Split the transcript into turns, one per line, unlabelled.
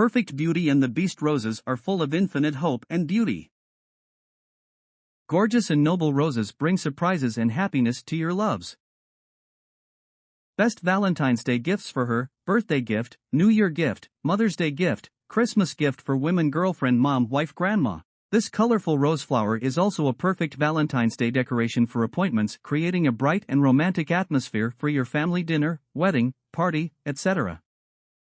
perfect beauty and the beast roses are full of infinite hope and beauty. Gorgeous and noble roses bring surprises and happiness to your loves. Best Valentine's Day gifts for her, birthday gift, New Year gift, Mother's Day gift, Christmas gift for women girlfriend mom wife grandma. This colorful rose flower is also a perfect Valentine's Day decoration for appointments, creating a bright and romantic atmosphere for your family dinner, wedding, party, etc.